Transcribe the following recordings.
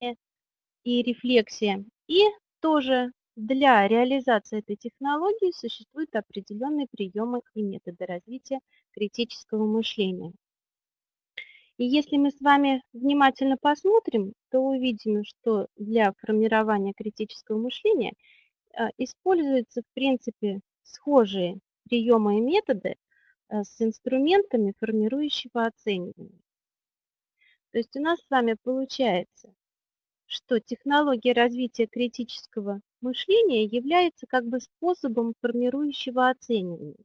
и рефлексия. И тоже для реализации этой технологии существуют определенные приемы и методы развития критического мышления. И если мы с вами внимательно посмотрим, то увидим, что для формирования критического мышления а, используются, в принципе, схожие приемы и методы а, с инструментами формирующего оценивания. То есть у нас с вами получается, что технология развития критического мышления является как бы способом формирующего оценивания.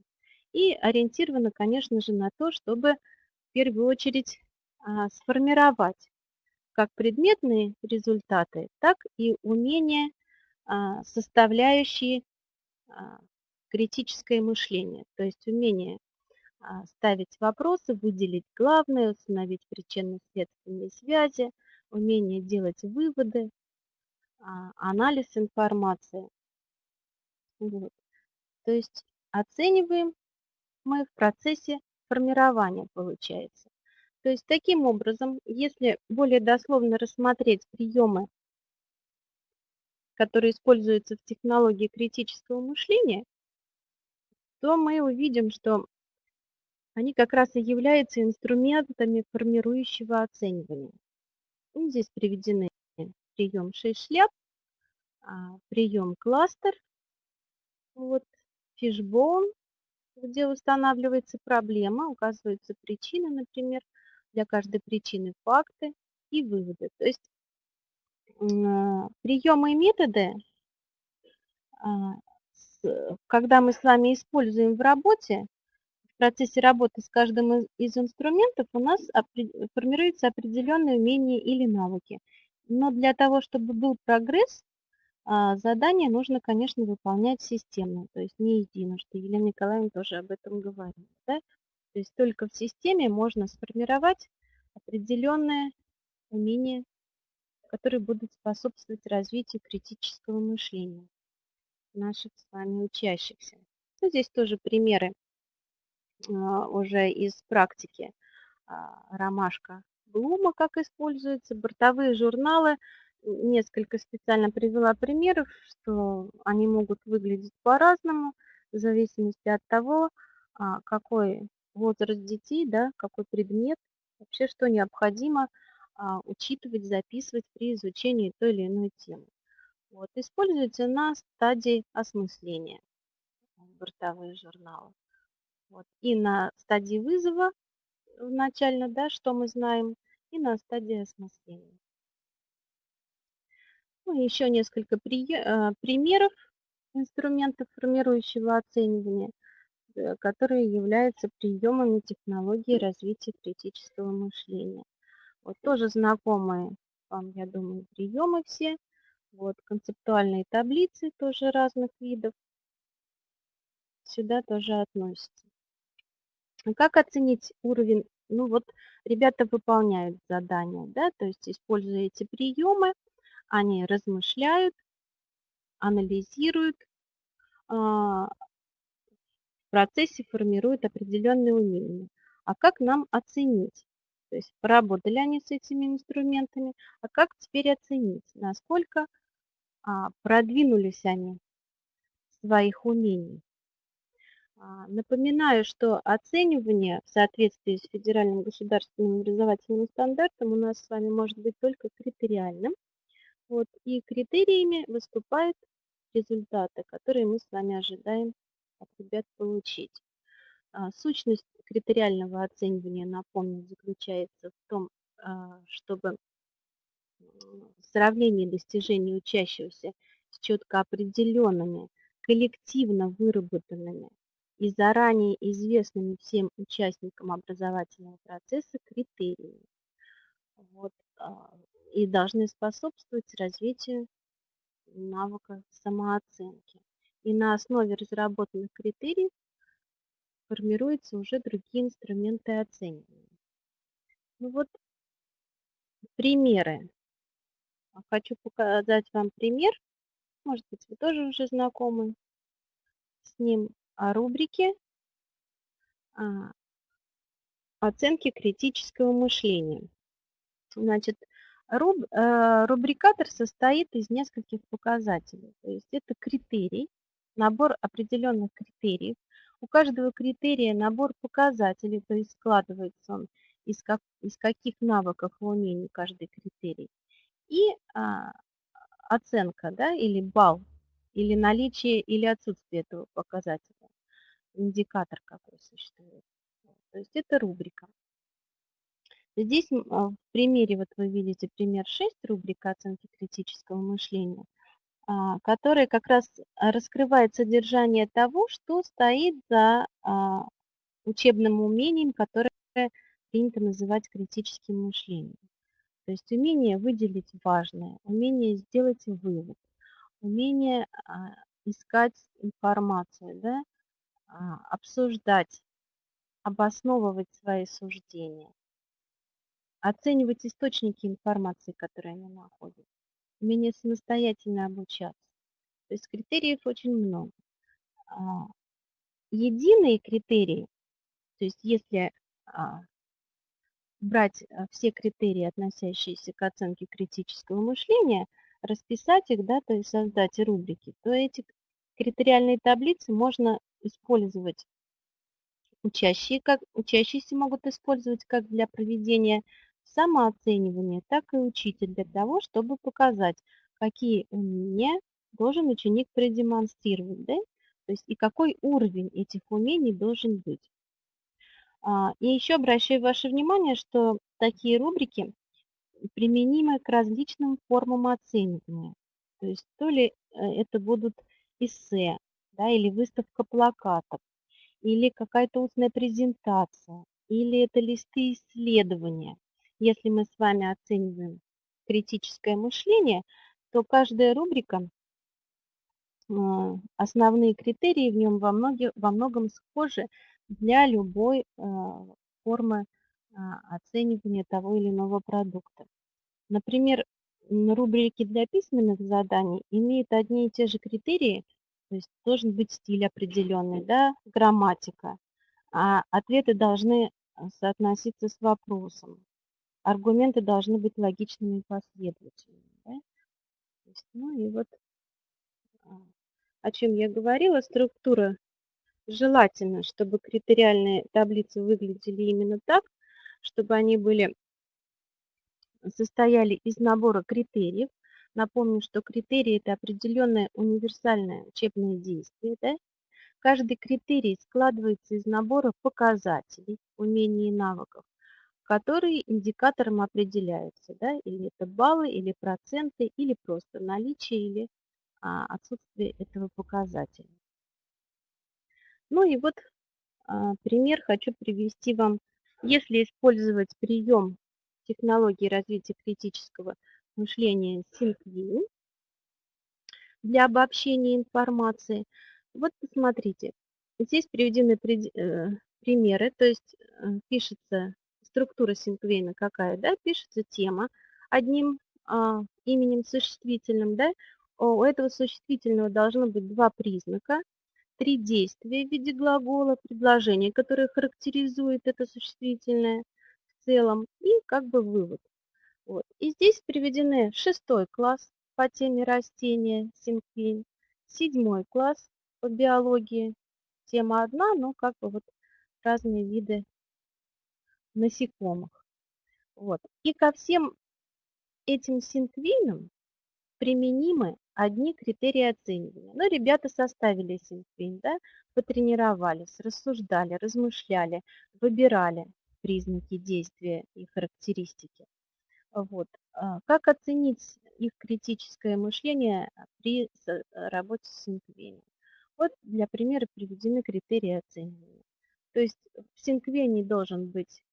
И ориентирована, конечно же, на то, чтобы в первую очередь а, сформировать как предметные результаты, так и умения, а, составляющие а, критическое мышление, то есть умение ставить вопросы, выделить главное, установить причинно-следственные связи, умение делать выводы, анализ информации. Вот. То есть оцениваем мы в процессе формирования, получается. То есть таким образом, если более дословно рассмотреть приемы, которые используются в технологии критического мышления, то мы увидим, что они как раз и являются инструментами формирующего оценивания. И здесь приведены прием 6 шляп, а, прием кластер, вот, фишбоун, где устанавливается проблема, указываются причины, например, для каждой причины факты и выводы. То есть приемы и методы, а, когда мы с вами используем в работе, в процессе работы с каждым из инструментов у нас формируются определенные умения или навыки. Но для того, чтобы был прогресс, а, задание нужно, конечно, выполнять системно, то есть не единожды. Елена Николаевна тоже об этом говорила. Да? То есть только в системе можно сформировать определенные умения, которые будут способствовать развитию критического мышления наших с вами учащихся. Ну, здесь тоже примеры уже из практики. А, ромашка Блума, как используется, бортовые журналы. Несколько специально привела примеров, что они могут выглядеть по-разному, в зависимости от того, а, какой возраст детей, да, какой предмет, вообще что необходимо а, учитывать, записывать при изучении той или иной темы. Вот, используется на стадии осмысления бортовые журналы. Вот, и на стадии вызова начально, да, что мы знаем, и на стадии осмысления. Ну, еще несколько при, э, примеров инструментов формирующего оценивания – Э, которые являются приемами технологии развития критического мышления. Вот тоже знакомые вам, я думаю, приемы все. Вот концептуальные таблицы тоже разных видов. Сюда тоже относятся. Как оценить уровень? Ну вот ребята выполняют задания, да, то есть используя эти приемы, они размышляют, анализируют, а, процессе формируют определенные умения. А как нам оценить? То есть поработали они с этими инструментами, а как теперь оценить, насколько а, продвинулись они в своих умениях? А, напоминаю, что оценивание в соответствии с федеральным государственным образовательным стандартом у нас с вами может быть только критериальным. Вот, и критериями выступают результаты, которые мы с вами ожидаем от ребят получить. А, сущность критериального оценивания, напомню, заключается в том, а, чтобы сравнение достижений учащегося с четко определенными, коллективно выработанными и заранее известными всем участникам образовательного процесса критериями. Вот, а, и должны способствовать развитию навыка самооценки и на основе разработанных критериев формируются уже другие инструменты оценивания. Ну вот примеры. Хочу показать вам пример. Может быть, вы тоже уже знакомы с ним рубрике а, оценки критического мышления. Значит, Руб, э, рубрикатор состоит из нескольких показателей. То есть это критерий, набор определенных критериев. У каждого критерия набор показателей, то есть складывается он из, как, из каких навыков и умений каждый критерий. И а, оценка, да, или балл, или наличие или отсутствие этого показателя, индикатор какой существует. То есть это рубрика. Здесь а, в примере, вот вы видите пример 6, рубрика оценки критического мышления, а, которая как раз раскрывает содержание того, что стоит за а, учебным умением, которое принято называть критическим мышлением. То есть умение выделить важное, умение сделать вывод, умение искать информацию, да, обсуждать, обосновывать свои суждения, оценивать источники информации, которые они находят, умение самостоятельно обучаться. То есть критериев очень много. А, единые критерии, то есть если а, брать а, все критерии, относящиеся к оценке критического мышления, расписать их, да, то есть создать рубрики, то эти критериальные таблицы можно использовать учащие, как, учащиеся могут использовать как для проведения самооценивание, так и учитель для того, чтобы показать, какие умения должен ученик продемонстрировать, да? то есть и какой уровень этих умений должен быть. А, и еще обращаю ваше внимание, что такие рубрики применимы к различным формам оценивания. То есть то ли э, это будут эссе, да, или выставка плакатов, или какая-то устная презентация, или это листы исследования. Если мы с вами оцениваем критическое мышление, то каждая рубрика, а, основные критерии в нем во, многих, во многом схожи для любой а, формы а, оценивания того или иного продукта. Например, рубрики для письменных заданий имеют одни и те же критерии, то есть должен быть стиль определенный, да, грамматика, а ответы должны соотноситься с вопросом аргументы должны быть логичными и последовательными. Да? Есть, ну и вот а, о чем я говорила, структура желательно, чтобы критериальные таблицы выглядели именно так, чтобы они были, состояли из набора критериев. Напомню, что критерии – это определенное универсальное учебное действие. Да? Каждый критерий складывается из набора показателей, умений и навыков, которые индикатором определяются, да, или это баллы, или проценты, или просто наличие или а, отсутствие этого показателя. Ну и вот а, пример хочу привести вам. Если использовать прием технологии развития критического SyncView для обобщения информации, вот посмотрите, здесь приведены э, примеры, то есть э, пишется структура синквейна какая, да, пишется тема одним а, именем существительным, да, у этого существительного должно быть два признака, три действия в виде глагола, предложения, которые характеризуют это существительное в целом, и как бы вывод. Вот. И здесь приведены шестой класс по теме растения, синквейн, седьмой класс по биологии, тема одна, но как бы вот разные виды насекомых. Вот. И ко всем этим синквинам применимы одни критерии оценивания. Но ну, ребята составили синквин, да, потренировались, рассуждали, размышляли, выбирали признаки действия и характеристики. Вот. А как оценить их критическое мышление при работе с синквеном? Вот для примера приведены критерии оценивания. То есть в синквене должен быть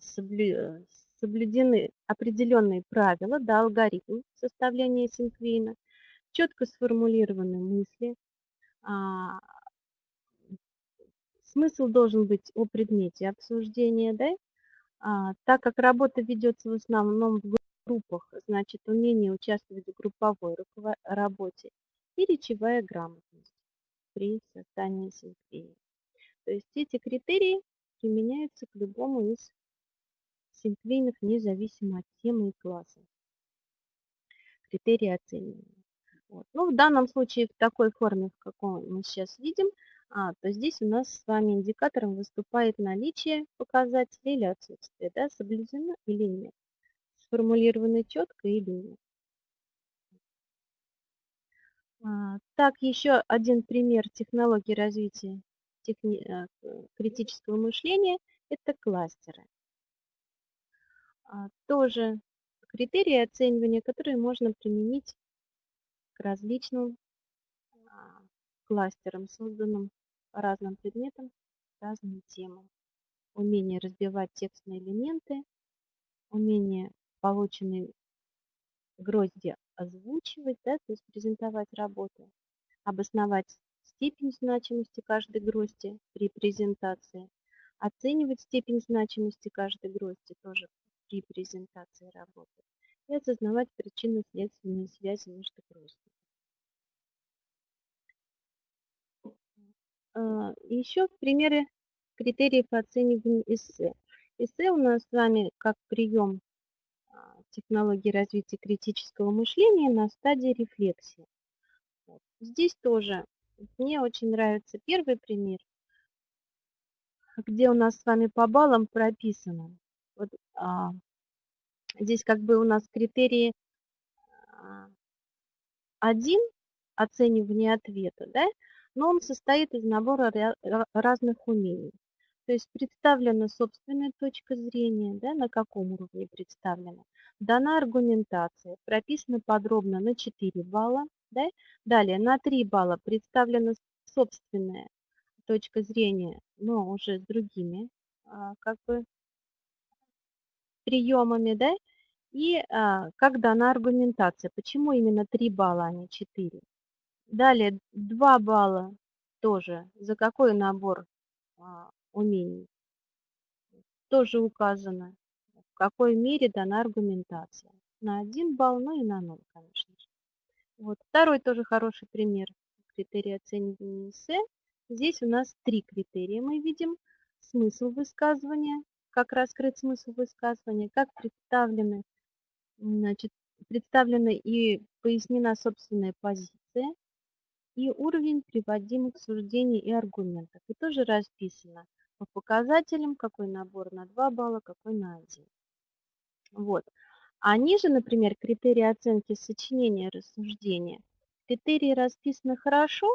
соблюдены определенные правила, да, алгоритм составления синквейна, четко сформулированы мысли, а, смысл должен быть о предмете обсуждения, да, а, так как работа ведется в основном в группах, значит, умение участвовать в групповой работе и речевая грамотность при создании синквейна. То есть эти критерии применяются к любому из синклинов независимо от темы и класса. критерии оценивания. Вот. Ну, в данном случае в такой форме, в какой мы сейчас видим, а, то здесь у нас с вами индикатором выступает наличие показателя или отсутствие, да, соблюдено или нет, сформулировано четко или нет. А, так, еще один пример технологии развития техни... Э, критического мышления – это кластеры. А, тоже критерии оценивания, которые можно применить к различным а, кластерам, созданным по разным предметам, разным темам. Умение разбивать текстные элементы, умение полученные грозди озвучивать, да, то есть презентовать работу, обосновать степень значимости каждой грозди при презентации, оценивать степень значимости каждой грозди тоже при презентации работы и осознавать причинно-следственные связи между гроздями. Еще примеры критериев оценивания эссе. Эссе у нас с вами как прием а, технологии развития критического мышления на стадии рефлексии. Здесь тоже мне очень нравится первый пример, где у нас с вами по баллам прописано. Вот, а, здесь как бы у нас критерии а, один оценивание ответа, да, но он состоит из набора разных умений. То есть представлена собственная точка зрения, да, на каком уровне представлена. Дана аргументация, прописана подробно на 4 балла. Да? Далее на 3 балла представлена собственная точка зрения, но уже с другими а, как бы приемами. Да? И а, как дана аргументация, почему именно 3 балла, а не 4. Далее 2 балла тоже, за какой набор а, умений. Тоже указано, в какой мере дана аргументация. На 1 балл, ну и на 0, конечно же. Вот. Второй тоже хороший пример критерия оценивания эссе. Здесь у нас три критерия мы видим. Смысл высказывания, как раскрыть смысл высказывания, как представлены, значит, представлена и пояснена собственная позиция, и уровень приводимых суждений и аргументов. И тоже расписано по показателям, какой набор на 2 балла, какой на 1. Вот. А ниже, например, критерии оценки сочинения рассуждения. Критерии расписаны хорошо,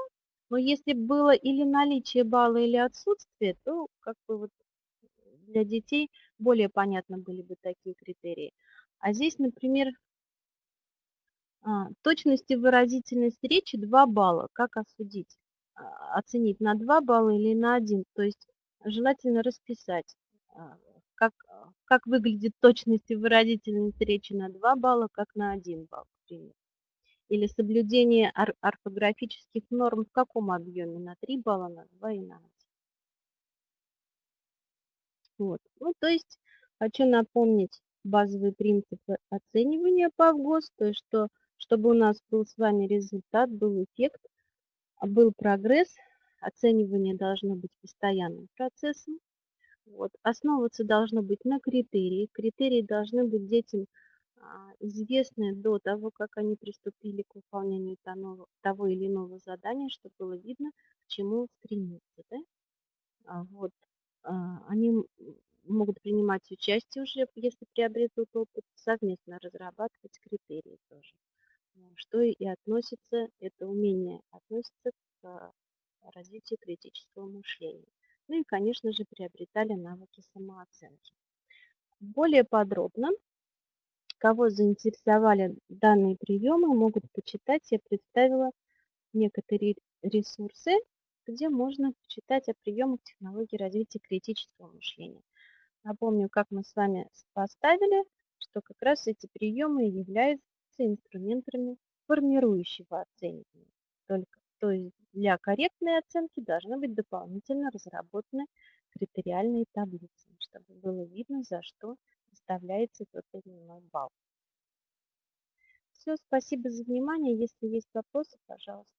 но если было или наличие балла, или отсутствие, то как бы вот для детей более понятно были бы такие критерии. А здесь, например, точность и выразительность речи 2 балла. Как осудить? А, оценить на 2 балла или на 1? То есть желательно расписать, а, как, как выглядит точность и выразительность речи на 2 балла, как на 1 балл, к примеру. Или соблюдение орфографических норм в каком объеме? На 3 балла, на 2 и на 1. Вот. Ну, то есть хочу напомнить базовые принципы оценивания по ВГОС, то что чтобы у нас был с вами результат, был эффект, а был прогресс, оценивание должно быть постоянным процессом. Вот. Основываться должно быть на критерии. Критерии должны быть детям а, известны до того, как они приступили к выполнению того или иного задания, чтобы было видно, к чему стремиться. Да? А вот. Они могут принимать участие уже, если приобретут опыт, совместно разрабатывать критерии тоже что и относится, это умение относится к развитию критического мышления. Ну и, конечно же, приобретали навыки самооценки. Более подробно, кого заинтересовали данные приемы, могут почитать. Я представила некоторые ресурсы, где можно почитать о приемах технологии развития критического мышления. Напомню, как мы с вами поставили, что как раз эти приемы являются инструментами формирующего оценивания. Только, то есть для корректной оценки должны быть дополнительно разработаны критериальные таблицы, чтобы было видно, за что выставляется тот или иной балл. Все, спасибо за внимание. Если есть вопросы, пожалуйста.